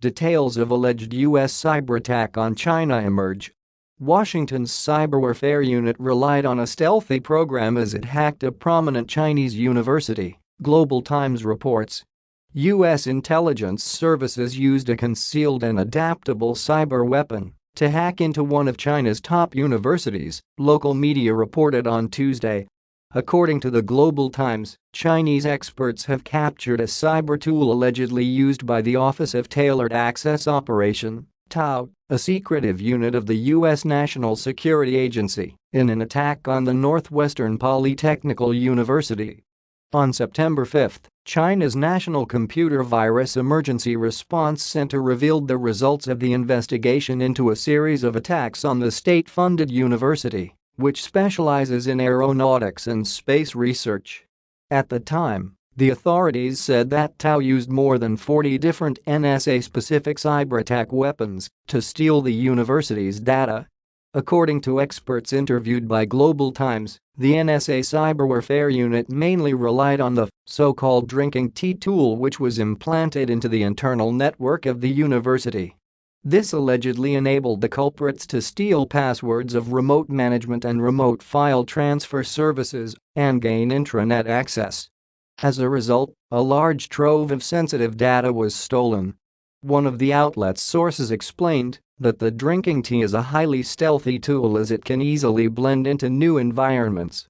details of alleged U.S. cyber attack on China emerge. Washington's cyber warfare unit relied on a stealthy program as it hacked a prominent Chinese university, Global Times reports. U.S. intelligence services used a concealed and adaptable cyber weapon to hack into one of China's top universities, local media reported on Tuesday. According to the Global Times, Chinese experts have captured a cyber tool allegedly used by the Office of Tailored Access Operation TAO, a secretive unit of the U.S. National Security Agency, in an attack on the Northwestern Polytechnical University. On September 5, China's National Computer Virus Emergency Response Center revealed the results of the investigation into a series of attacks on the state-funded university, which specializes in aeronautics and space research. At the time, the authorities said that TAO used more than 40 different NSA-specific cyber attack weapons to steal the university's data. According to experts interviewed by Global Times, the NSA cyber warfare unit mainly relied on the so-called drinking tea tool which was implanted into the internal network of the university. This allegedly enabled the culprits to steal passwords of remote management and remote file transfer services and gain intranet access. As a result, a large trove of sensitive data was stolen. One of the outlet's sources explained that the drinking tea is a highly stealthy tool as it can easily blend into new environments.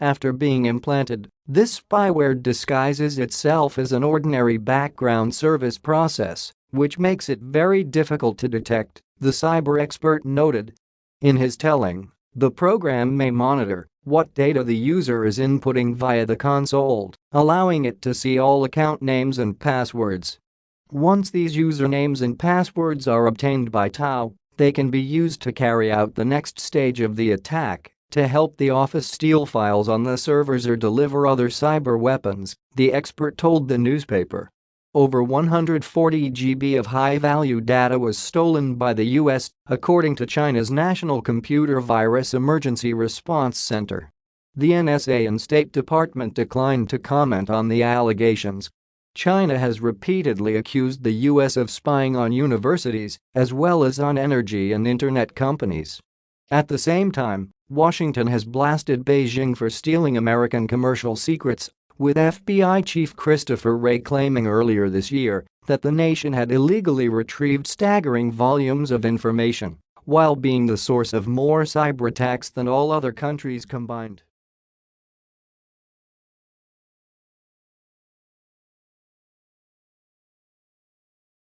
After being implanted, this spyware disguises itself as an ordinary background service process, which makes it very difficult to detect, the cyber expert noted. In his telling, the program may monitor what data the user is inputting via the console, allowing it to see all account names and passwords. Once these usernames and passwords are obtained by TAO, they can be used to carry out the next stage of the attack to help the office steal files on the servers or deliver other cyber weapons, the expert told the newspaper. Over 140 GB of high-value data was stolen by the US, according to China's National Computer Virus Emergency Response Center. The NSA and State Department declined to comment on the allegations. China has repeatedly accused the US of spying on universities as well as on energy and internet companies. At the same time, Washington has blasted Beijing for stealing American commercial secrets with FBI Chief Christopher Wray claiming earlier this year that the nation had illegally retrieved staggering volumes of information while being the source of more cyber attacks than all other countries combined.